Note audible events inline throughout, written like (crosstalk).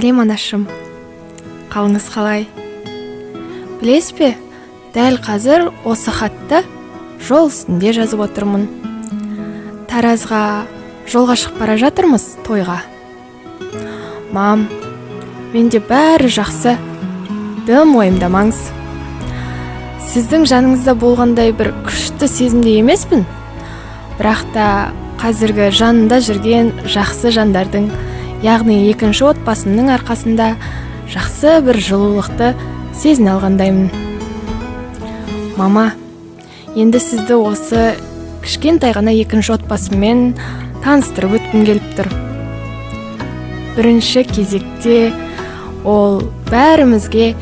сәлем анашым. Қалыңыз қалай? Білесіз бе дәл қазір осы хатты жол үстінде жазып отырмын. Таразға жолға шығып бара жатырмыз тойға. Мам менде бәрі жақсы. Дым уайымдамаңыз. Сіздің жаныңызда болғандай бір күшті сезімде емеспін. Бірақ та қазіргі жанында жүрген жақсы жандардың яғни екінші отбасымның арқасында жақсы бір жылулықты сезіне алғандаймын. Мама енді сізді осы кішкентай ғана екінші отбасыммен таныстырып өткім келіп тұр. Бірінші кезекте ол бәрімізге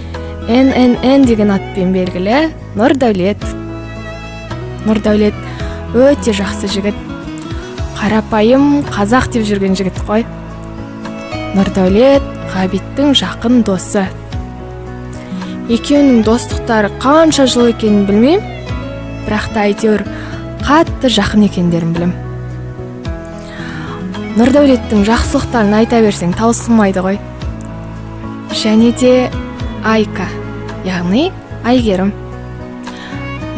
ннн деген атпен белгілі нұрдәулет нұрдәулет өте жақсы жігіт. Қарапайым қазақ деп жүрген жігіт қой. Нұрдәулет ғабиттің жақын досы. Екеуінің достықтары қанша жыл екенін білмеймін бірақ та әйтеуір қатты жақын екендерін білем нұрдәулеттің жақсылықтарын айта берсең таусылмайды ғой. Және де айка яғни әйгерім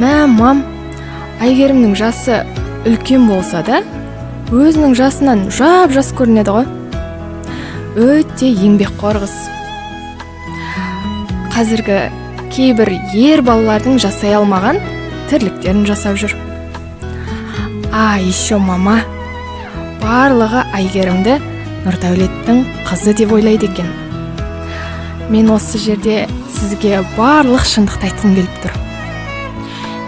мә мам әйгерімнің жасы үлкен болса да өзінің жасынан жап жас көрінеді ғой. Өте еңбекқор қыз қазіргі кейбір ер балалардың жасай алмаған тірліктерін жасап жүр. А еще мама. Барлығы әйгерімді нұрдәулеттің қызы деп ойлайды екен. Мен осы жерде сізге барлық шындықты айтқым келіп тұр.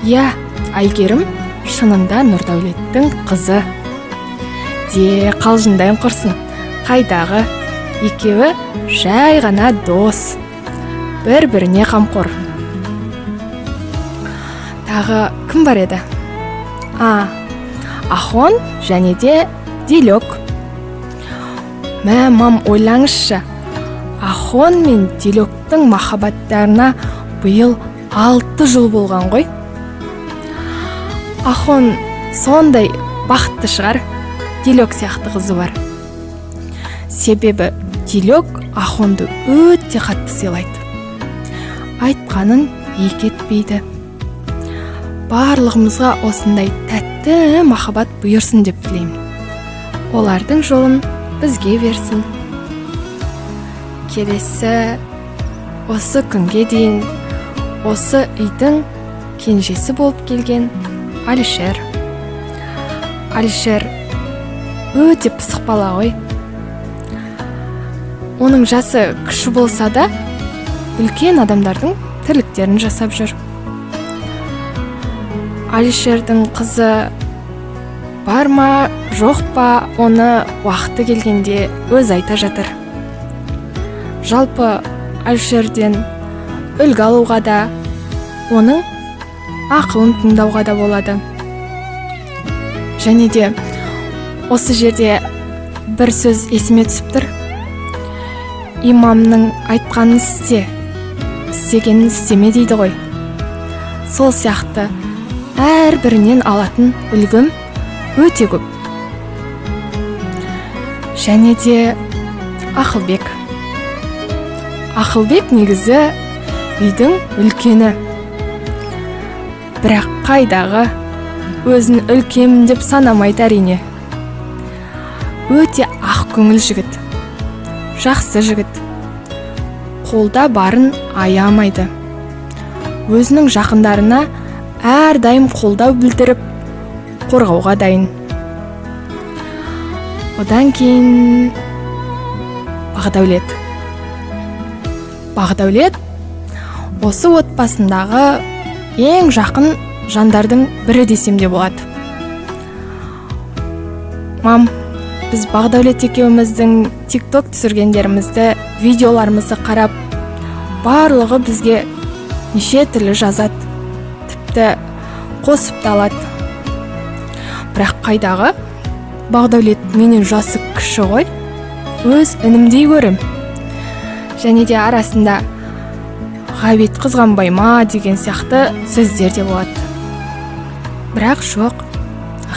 Иә әйгерім шынында нұрдәулеттің қызы. Де қалжыңдаймын құрсын қайдағы екеуі жай ғана дос. Бір біріне қамқор. Тағы кім бар еді? А ахон және де дилек мә мам ойлаңызшы. Ахон мен дилектің махаббаттарына биыл алты жыл болған ғой. Ахон сондай бақытты шығар. Дилек сияқты қызы бар. Себебі дилек ахонды өте қатты сыйлайды. Айтқанын екі етпейді. Барлығымызға осындай тәтті махаббат бұйырсын деп тілеймін. Олардың жолын бізге берсін. Келесі осы күнге дейін осы үйдің кенжесі болып келген алишер. Алишер өте пысық бала ғой. Оның жасы кіші болса да үлкен адамдардың тірліктерін жасап жүр. Алишердің қызы бар ма жоқ па оны уақыты келгенде өз айта жатыр. Жалпы алишерден үлгі алуға да оның ақылын тыңдауға да болады. Және де осы жерде бір сөз есіме түсіп тұр. Имамның айтқанын істе істегенін істеме дейді ғой. Сол сияқты әрбірінен алатын үлгім өте көп. Және де ақылбек. Ақылбек негізі үйдің үлкені. Бірақ қайдағы өзін үлкенмін деп санамайды әрине. Өте ақ көңіл жігіт. Жақсы жігіт. Қолда барын аямайды. Өзінің жақындарына әрдайым қолдау білдіріп қорғауға дайын. Одан кейін бақдәулет. Бақдәулет осы отбасындағы ең жақын жандардың бірі десем де болады. Мам біз бақдәулет екеуміздің тик ток түсіргендерімізді видеоларымызды қарап барлығы бізге неше түрлі жазады тіпті қосып та алады. Бірақ қайдағы? Бақдәулет менен жасы кіші ғой. Өз інімдей көрем. Және де арасында ғабит қызғанбай ма деген сияқты сөздер де болады. Бірақ жоқ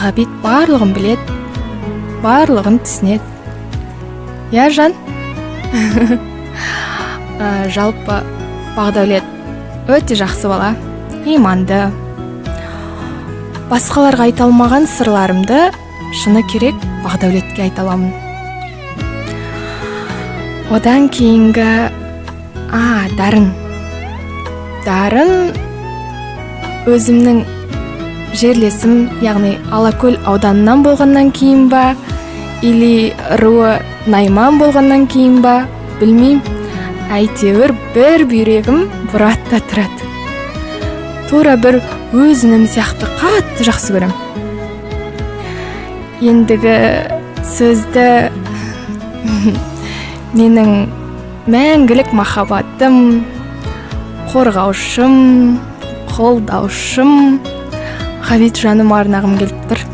ғабит барлығын білет барлығын түсінеді. Иә жан? (laughs) Ә, жалпы бағдәулет өте жақсы бала. Иманды. Басқаларға айта алмаған сырларымды шыны керек бағдәулетке айта аламын. Одан кейінгі а дарын. Дарын өзімнің жерлесім яғни алакөл ауданынан болғаннан кейін ба или руы найман болғаннан кейін ба білмеймін әйтеуір бір бүйрегім бұратта тұрады. Тура бір өз інім сияқты қатты жақсы көрем. Ендігі сөзді (laughs) менің мәңгілік махаббатым қорғаушым қолдаушым ғабит жаныма арнағым келіп тұр.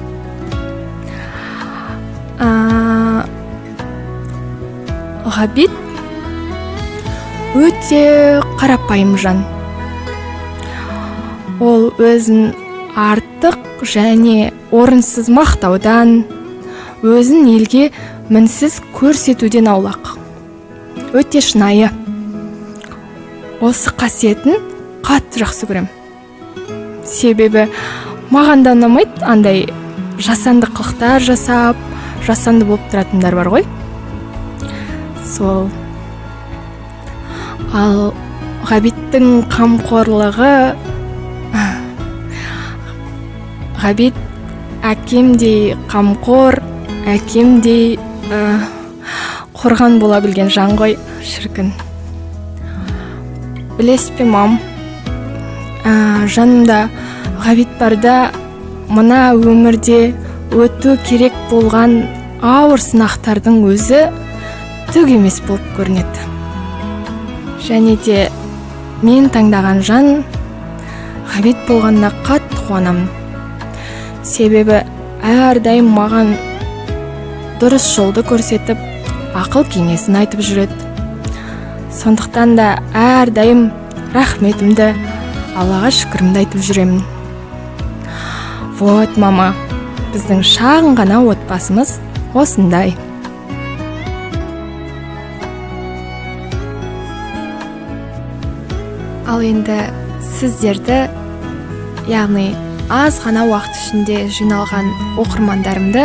Ғабит өте қарапайым жан. Ол өзін артық және орынсыз мақтаудан өзін елге мінсіз көрсетуден аулақ. Өте шынайы. Осы қасиетін қатты жақсы көрем себебі маған да ұнамайды андай жасанды қылықтар жасап жасанды болып тұратындар бар ғой. Сол. Ал ғабиттің қамқорлығы (sighs) ғабит әкемдей қамқор әкемдей ә, қорған бола білген жан ғой шіркін. Білесіз бе мам. Ә, жанымда ғабит барда мына өмірде өту керек болған ауыр сынақтардың өзі түк емес болып көрінеді. Және де мен таңдаған жан ғабит болғанына қатты қуанамын. Себебі әрдайым маған дұрыс жолды көрсетіп ақыл кеңесін айтып жүреді. Сондықтан да әрдайым рахметімді аллаға шүкірімді айтып жүремін. Вот мама біздің шағын ғана отбасымыз осындай. Ал енді сіздерді яғни аз ғана уақыт ішінде жиналған оқырмандарымды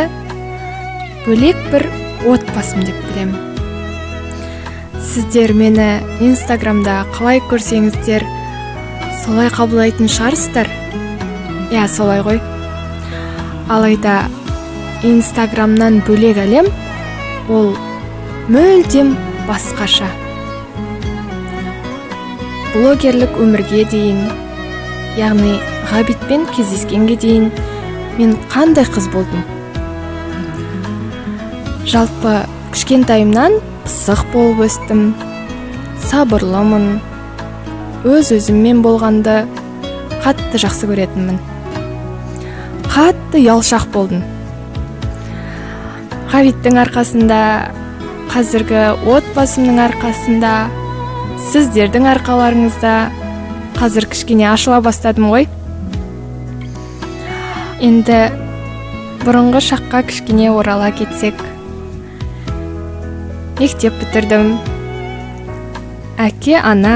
бөлек бір отбасым деп білемін сіздер мені инстаграмда қалай көрсеңіздер солай қабылдайтын шығарсыздар. Иә солай ғой. Алайда инстаграмнан бөлек әлем ол мүлдем басқаша. Блогерлік өмірге дейін яғни ғабитпен кездескенге дейін мен қандай қыз болдым? Жалпы кішкентайымнан пысық болып өстім сабырлымын өз өзіммен болғанды қатты жақсы көретінмін. Қатты ұялшақ болдым. Ғабиттің арқасында қазіргі отбасымның арқасында сіздердің арқаларыңызда қазір кішкене ашыла бастадым ғой. Енді бұрынғы шаққа кішкене орала кетсек. Мектеп бітірдім. Әке ана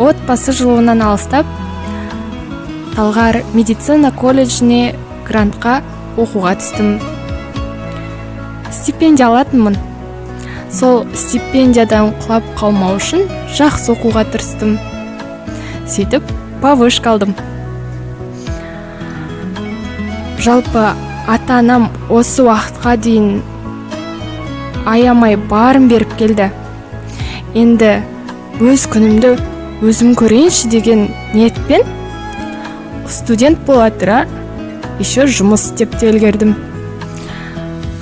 отбасы жылуынан алыстап талғар медицина колледжіне грантқа оқуға түстім. Стипендия алатынмын. Сол стипендиядан құлап қалмау үшін жақсы оқуға тырыстым. Сөйтіп повышка алдым жалпы ата анам осы уақытқа дейін аямай барын беріп келді. Енді өз күнімді өзім көрейінші деген ниетпен студент бола тұра еще жұмыс істеп те үлгердім.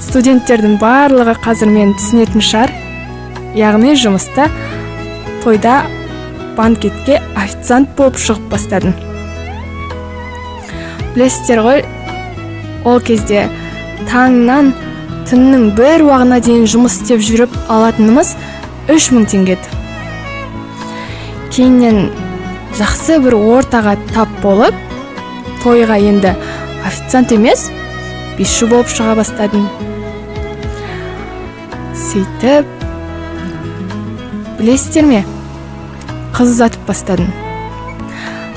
Студенттердің барлығы қазір мені түсінетін шығар. Яғни жұмыста тойда банкетке официант болып шығып бастадым. Білесіздер ғой ол кезде таңнан түннің бір уағына дейін жұмыс істеп жүріп алатынымыз үш мың теңге кейіннен жақсы бір ортаға тап болып тойға енді официант емес биші болып шыға бастадым. Сөйтіп білесіздер ме? Қыз ұзатып бастадым.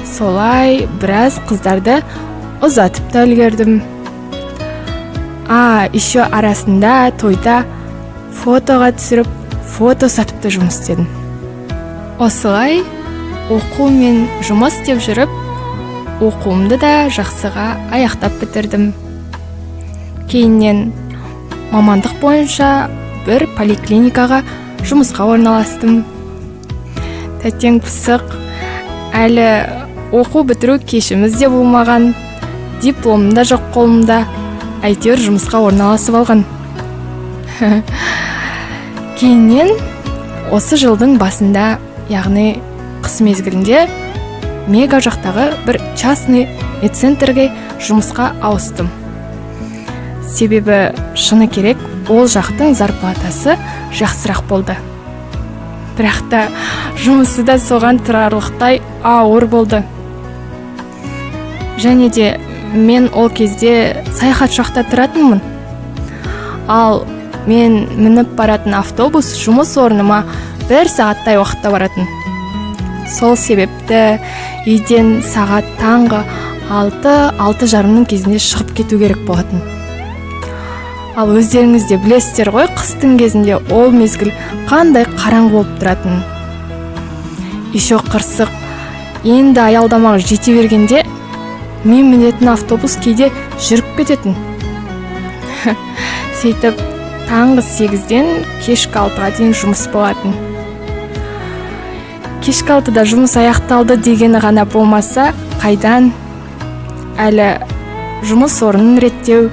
Солай біраз қыздарды ұзатып та үлгердім. А еще арасында тойда фотоға түсіріп фото сатып та жұмыс істедім. Осылай оқу мен жұмыс істеп жүріп оқуымды да жақсыға аяқтап бітірдім. Кейіннен мамандық бойынша бір поликлиникаға жұмысқа орналастым. Тәтең пысық әлі оқу бітіру кешіміз де болмаған. Дипломым да жоқ қолымда әйтеуір жұмысқа орналасып алған. (laughs) Кейіннен осы жылдың басында яғни қыс мезгілінде мега жақтағы бір частный медцентрге жұмысқа ауыстым. Себебі шыны керек ол жақтың зарплатасы жақсырақ болды. Бірақ та жұмысы да соған тұрарлықтай ауыр болды. Және де мен ол кезде саяхат жақта тұратынмын. Ал мен мініп баратын автобус жұмыс орныма бір сағаттай уақытта баратын. Сол себепті үйден сағат таңғы алты алты жарымның кезінде шығып кету керек болатын. Ал өздеріңіз де білесіздер ғой қыстың кезінде ол мезгіл қандай қараңғы болып тұратынын еще қырсық. Енді аялдамаға жете бергенде мен мінетін автобус кейде жүріп кететін. (laughs) Сөйтіп таңғы сегізден кешкі алтыға дейін жұмыс болатын. Кешкі алтыда жұмыс аяқталды дегені ғана болмаса қайдан? Әлі жұмыс орнын реттеу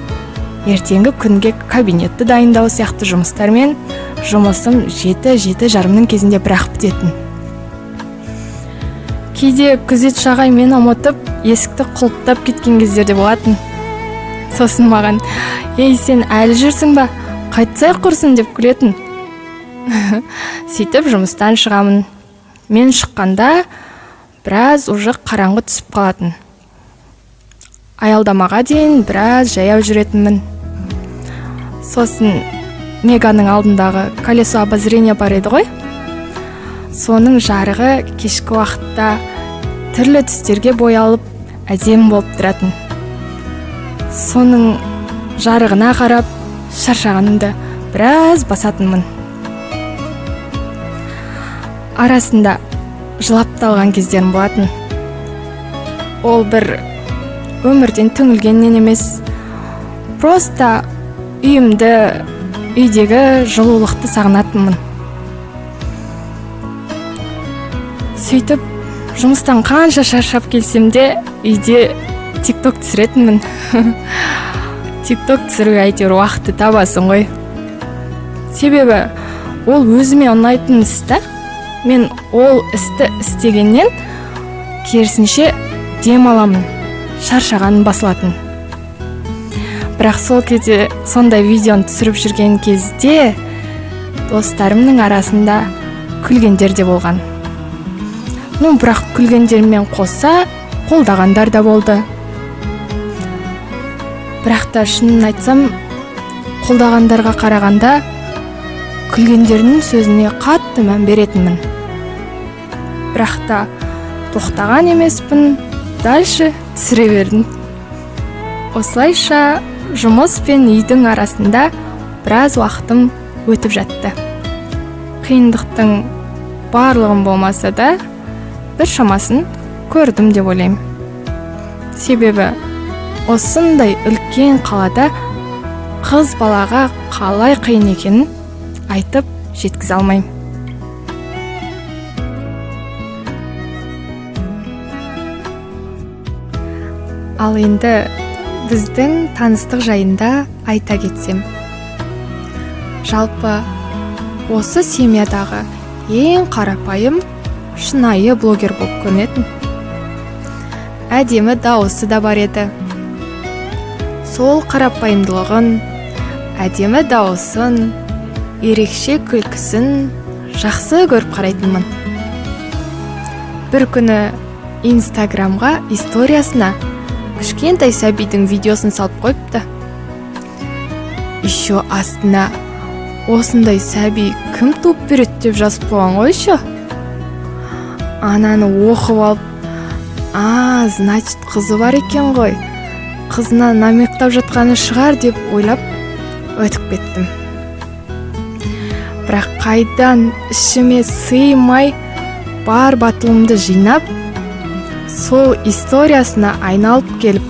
ертеңгі күнге кабинетті дайындау сияқты жұмыстармен жұмысым жеті жеті жарымның кезінде бірақ бітетін. Кейде күзетші ағай мені ұмытып есікті құлыптап кеткен кездер де болатын. Сосын маған ей сен әлі жүрсің ба? Қайтсайық құрсын деп күлетін. (laughs) Сөйтіп жұмыстан шығамын. Мен шыққанда біраз уже қараңғы түсіп қалатын. Аялдамаға дейін біраз жаяу жүретінмін. Сосын меганың алдындағы колесо обозрения бар еді ғой. Соның жарығы кешкі уақытта түрлі түстерге боялып әдемі болып тұратын. Соның жарығына қарап шаршағанымды біраз басатынмын. Арасында жылап та алған кездерім болатын. Ол бір өмірден түңілгеннен емес просто үйімді үйдегі жылулықты сағынатынмын. Сөйтіп жұмыстан қанша шаршап келсем де үйде тик ток түсіретінмін. (laughs) Тик ток түсіруге әйтеуір уақытты табасың ғой. Себебі ол өзіме ұнайтын іс та мен ол істі істегеннен керісінше демаламын шаршағаным басылатын. Бірақ сол кезде сондай видеоны түсіріп жүрген кезде достарымның арасында күлгендер де болған. Ну бірақ күлгендермен қоса қолдағандар да болды. Бірақ та шынын айтсам қолдағандарға қарағанда күлгендердің сөзіне қатты мән беретінмін. Бірақ та тоқтаған емеспін дальше түсіре бердім. Осылайша жұмыс пен үйдің арасында біраз уақытым өтіп жатты. Қиындықтың барлығын болмаса да бір шамасын көрдім деп ойлаймын. Себебі осындай үлкен қалада қыз балаға қалай қиын екенін айтып жеткізе алмаймын. Ал енді біздің таныстық жайында айта кетсем. Жалпы осы семьядағы ең қарапайым шынайы блогер болып көрінетін. Әдемі дауысы да бар еді. Сол қарапайымдылығын әдемі дауысын ерекше күлкісін жақсы көріп қарайтынмын. Бір күні инстаграмға историясына кішкентай сәбидің видеосын салып қойыпты. Еще астына осындай сәби кім туып береді деп жазып қойған ғой еще? Ананы оқып алып а значит қызы бар екен ғой. Қызына намектап жатқаны шығар деп ойлап өтіп кеттім. Бірақ қайдан ішіме сыймай бар батылымды жинап сол историясына айналып келіп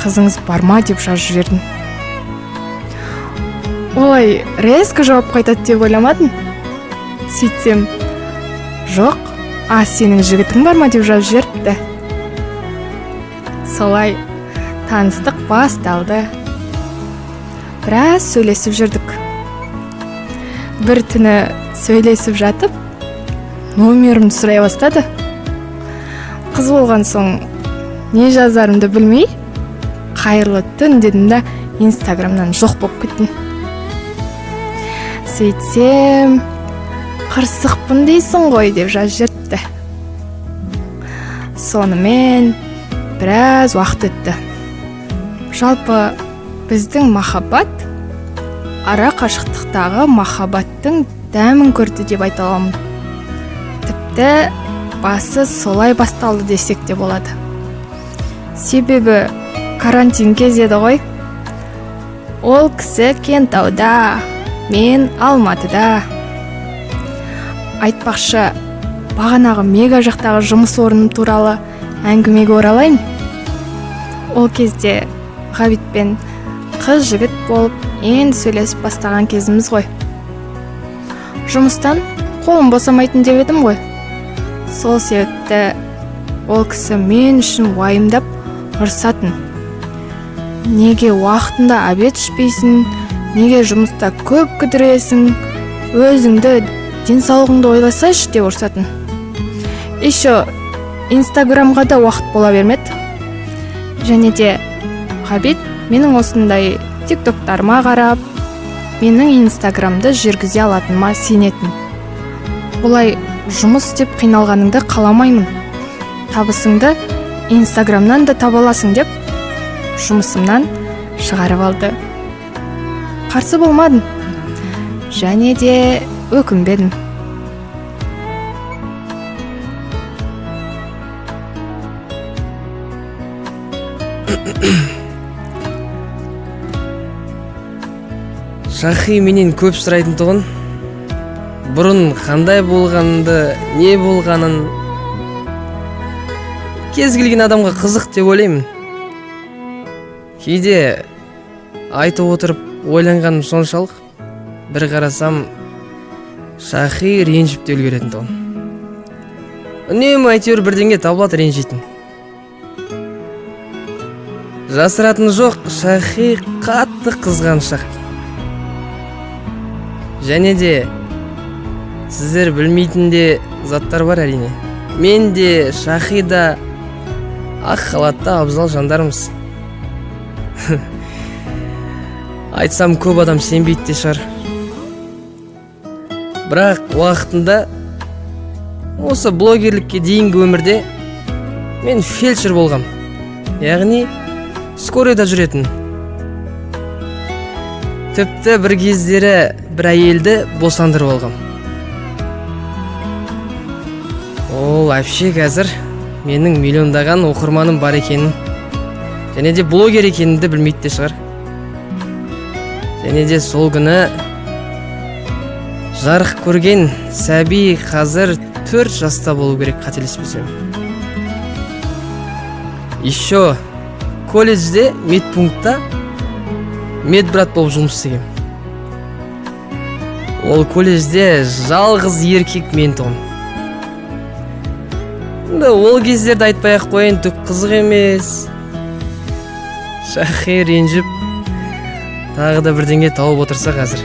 қызыңыз бар ма? деп жазып жібердім. Олай резко жауап қайтады деп ойламадым сөйтсем жоқ а сенің жігітің бар ма? деп жазып жіберіпті. Солай таныстық басталды. Біраз сөйлесіп жүрдік. Бір түні сөйлесіп жатып номерімді сұрай бастады. Қыз болған соң не жазарымды білмей қайырлы түн дедім да инстаграмнан жоқ болып кеттім. Сөйтсем қырсықпын дейсің ғой деп жазып жіберіпті. Сонымен біраз уақыт өтті. Жалпы біздің махаббат ара қашықтықтағы махаббаттың дәмін көрді деп айта аламын. Тіпті басы солай басталды десек те болады. Себебі карантин кез еді ғой. Ол кісі кентауда мен алматыда. Айтпақшы бағанағы мега жақтағы жұмыс орным туралы әңгімеге оралайын. Ол кезде ғабитпен қыз жігіт болып енді сөйлесіп бастаған кезіміз ғой. Жұмыстан қолым босамайтын деп едім ғой. Сол себепті ол кісі мен үшін уайымдап ұрсатын. Неге уақытында обед ішпейсің неге жұмыста көп кідіресің өзіңді денсаулығыңды ойласайшы деп ұрсатын. Еще инстаграмға да уақыт бола бермеді. Және де ғабит менің осындай тиктоктарыма қарап менің инстаграмды жүргізе алатыныма сенетін. Бұлай жұмыс істеп қиналғаныңды қаламаймын. Табысыңды инстаграмнан да таба аласың деп жұмысымнан шығарып алды. Қарсы болмадым. Және де өкінбедім. Шахи менен көп сұрайтын тұғын. Бұрын қандай болғанды не болғанын. Кез келген адамға қызық деп ойлаймын. Кейде айтып отырып ойланғаным соншалық бір қарасам шахи ренжіп те үлгеретін тұғын. Үнемі әйтеуір бірдеңе табылады ренжитін. Жасыратын жоқ шахи қатты қызғаншақ. Және де сіздер білмейтін де заттар бар әрине. Мен де шахи да ақ халатты абзал жандармыз. (laughs) Айтсам көп адам сенбейді де шығар. Бірақ уақытында осы блогерлікке дейінгі өмірде мен фельдшер болғам. Яғни скорыйда жүретін. Тіпті бір кездері бір әйелді босандырып алғам. Ол вообще қазір менің миллиондаған оқырманым бар екенін. Және де блогер екенімді білмейді де шығар. Және де сол күні жарық көрген сәби қазір төрт жаста болу керек қателеспесем. Еще колледжде медпунктта медбрат болып жұмыс істегем ол колледжде жалғыз еркек мен тұғын. Ол кездерді айтпай ақ қояйын түк қызық емес. Шахи ренжіп тағы да бірдеңе тауып отырса қазір.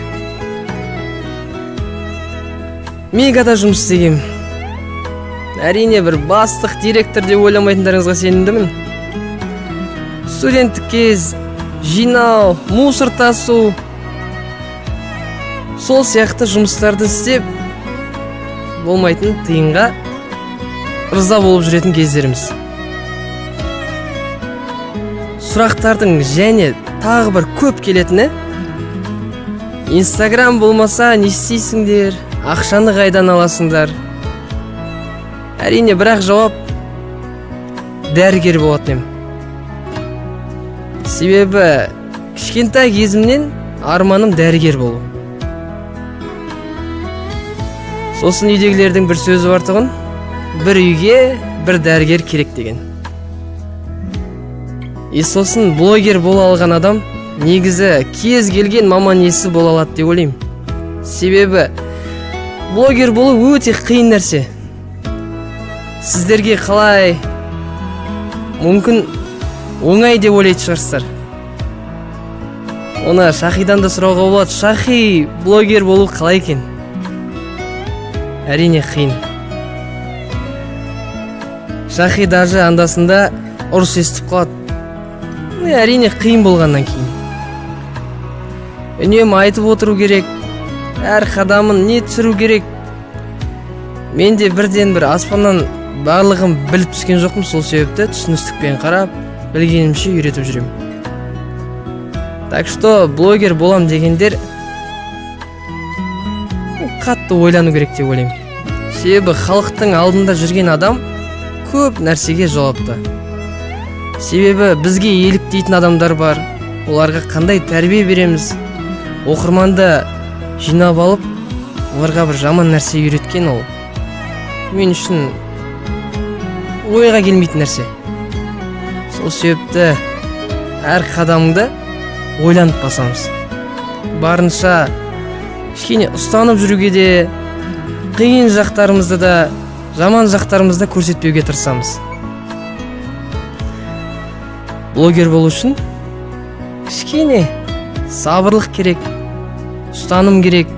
Мегада жұмыс істегем. Әрине бір бастық директор деп ойламайтындарыңызға сенімдімін. Студенттік кез жинау мусор тасу. Сол сияқты жұмыстарды істеп болмайтын тиынға ырза болып жүретін кездеріміз. Сұрақтардың және тағы бір көп келетіні инстаграм болмаса не істейсіңдер ақшаны қайдан аласыңдар? Әрине бірақ жауап дәрігер болатын едім себебі кішкентай кезімнен арманым дәрігер болу. Сосын үйдегілердің бір сөзі бар тұғын. Бір үйге бір дәрігер керек деген и сосын блогер бола алған адам негізі кез келген маман иесі бола алады деп ойлаймын себебі блогер болу өте қиын нәрсе сіздерге қалай мүмкін оңай деп ойлайтын шығарсыздар оны шахидан да сұрауға болады шахи блогер болу қалай екен әрине қиын шахи даже андасында ұрыс естіп қалады. Әрине қиын болғаннан кейін. Үнемі айтып отыру керек әр қадамын не түсіру керек. Мен де бірден бір аспаннан барлығын біліп түскен жоқпын сол себепті түсіністікпен қарап білгенімше үйретіп жүремін так что блогер болам дегендер қатты ойлану керек деп ойлаймын. Себебі халықтың алдында жүрген адам көп нәрсеге жауапты. Себебі бізге еліктейтін адамдар бар. Оларға қандай тәрбие береміз? Оқырманды жинап алып оларға бір жаман нәрсе үйреткен ол. Мен үшін ойға келмейтін нәрсе. Сол себепті әр қадамыңды ойланып басамыз. Барынша кішкене ұстанып жүруге де қиын жақтарымызды да жаман жақтарымызды көрсетпеуге тырысамыз. Блогер болу үшін кішкене сабырлық керек ұстаным керек.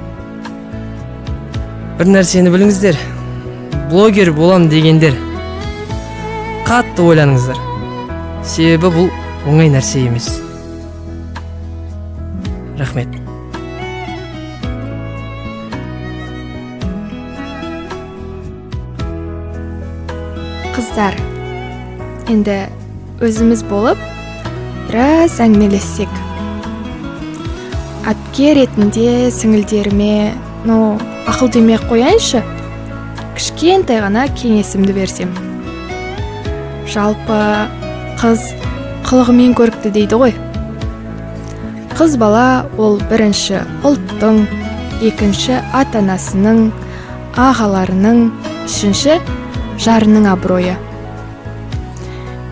Бір нәрсені біліңіздер блогер болам дегендер қатты ойланыңыздар. Себебі бұл оңай нәрсе емес. Рахмет. Қыздар. Енді өзіміз болып біраз әңгімелессек. Әпке ретінде сіңілдеріме ну ақыл демей ақ қояйыншы. Кішкентай ғана кеңесімді берсем. Жалпы қыз қылығымен көрікті дейді ғой. Қыз бала ол бірінші ұлттың екінші ата анасының ағаларының үшінші жарының абыройы.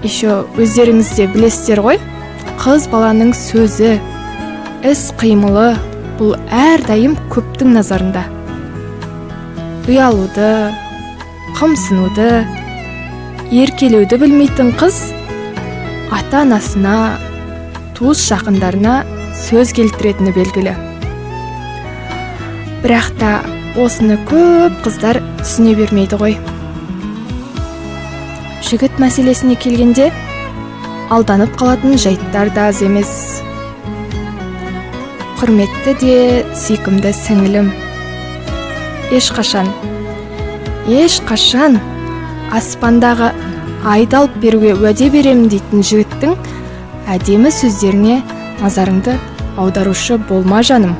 Еще өздеріңіз де білесіздер ғой қыз баланың сөзі іс қимылы бұл әрдайым көптің назарында. Ұялуды қымсынуды еркелеуді білмейтін қыз ата анасына туыс жақындарына сөз келтіретіні белгілі. Бірақ та осыны көп қыздар түсіне бермейді ғой. Жігіт мәселесіне келгенде алданып қалатын жайттар да аз емес. Құрметті де сүйкімді сіңілім ешқашан ешқашан аспандағы айды алып беруге уәде беремін дейтін жігіттің әдемі сөздеріне назарыңды аударушы болма жаным.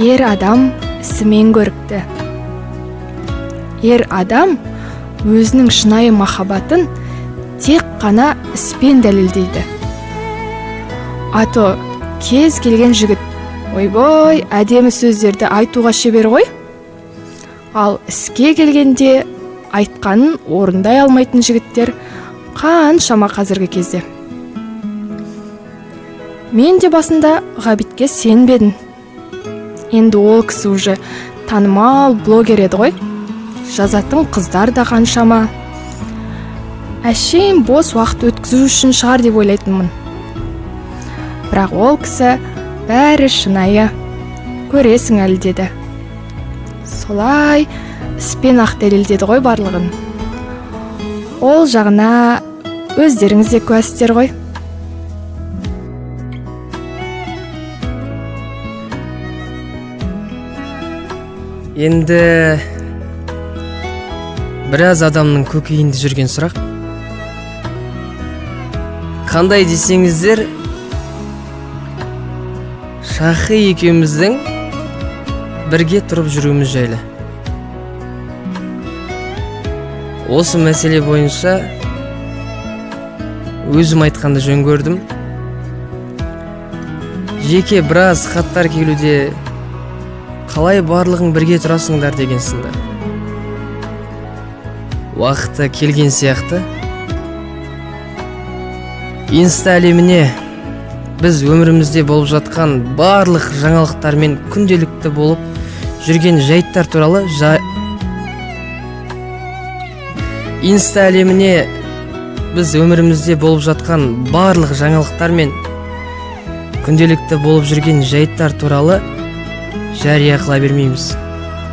Ер адам ісімен көрікті. Ер адам өзінің шынайы махаббатын тек қана іспен дәлелдейді. Ато кез келген жігіт ойбой әдемі сөздерді айтуға шебер ғой. Ал іске келгенде айтқанын орындай алмайтын жігіттер қаншама қазіргі кезде. Мен де басында ғабитке сенбедім. Енді ол кісі уже танымал блогер еді ғой. Жазатын қыздар да қаншама. Әшейін бос уақыт өткізу үшін шығар деп ойлайтынмын. Бірақ ол кісі бәрі шынайы. Көресің әлі деді. Солай іспен ақ дәлелдеді ғой барлығын. Ол жағына өздеріңіз де куәсіздер ғой. Енді біраз адамның көкейінде жүрген сұрақ. Шахи екеуміздің бірге тұрып жүруіміз жайлы. Осы мәселе бойынша өзім айтқанды жөн көрдім. Жеке біраз хаттар келуде қалай барлығың бірге тұрасыңдар деген сынды. Уақыты келген сияқты. Инста әлеміне біз өмірімізде болып жатқан барлық жаңалықтар мен күнделікті болып жүрген жайттар туралы жа... инста әлеміне біз өмірімізде болып жатқан барлық жаңалықтар мен күнделікті болып жүрген жайттар туралы жария қыла бермейміз.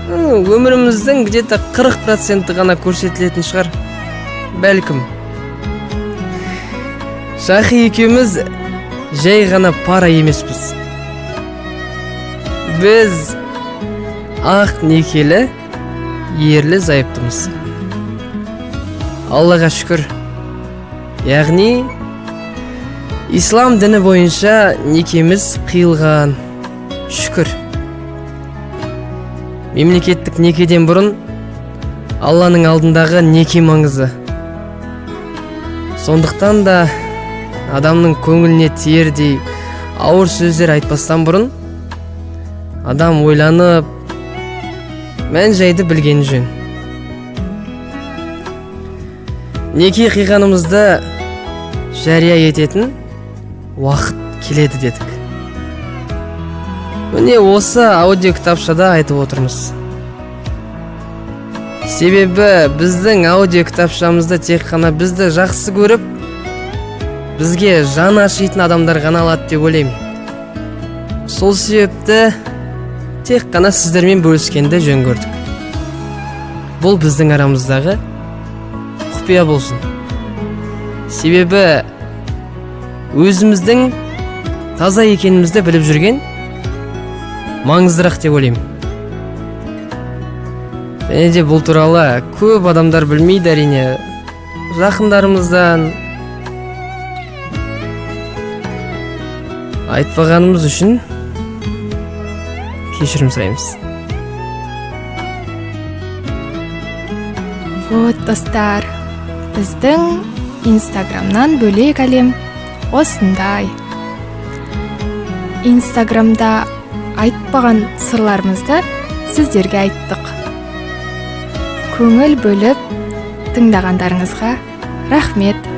Өміріміздің где то қырық проценті ғана көрсетілетін шығар. Бәлкім. Шахи екеуміз жай ғана пара емеспіз. Біз ақ некелі ерлі зайыптымыз. Аллаға шүкір. Яғни ислам діні бойынша некеміз қиылған. Шүкір. Мемлекеттік некеден бұрын алланың алдындағы неке маңызы. Сондықтан да адамның көңіліне тиердей ауыр сөздер айтпастан бұрын адам ойланып мән жайды білген жөн. Неке қиғанымызды жария ететін уақыт келеді дедік. Міне осы аудио кітапшада айтып отырмыз. Себебі біздің аудио кітапшамызды тек қана бізді жақсы көріп бізге жаны ашитын адамдар ғана алады деп ойлаймын. Сол себепті тек қана сіздермен бөліскенді жөн көрдік бұл біздің арамыздағы құпия болсын. Себебі өзіміздің таза екенімізді біліп жүрген маңыздырақ деп ойлаймын. Және де бұл туралы көп адамдар білмейді әрине. Жақындарымыздан айтпағанымыз үшін кешірім сұраймыз. Вот достар біздің инстаграмнан бөлек әлем осындай. Инстаграмда айтпаған сырларымызды сіздерге айттық. Көңіл бөліп тыңдағандарыңызға рахмет.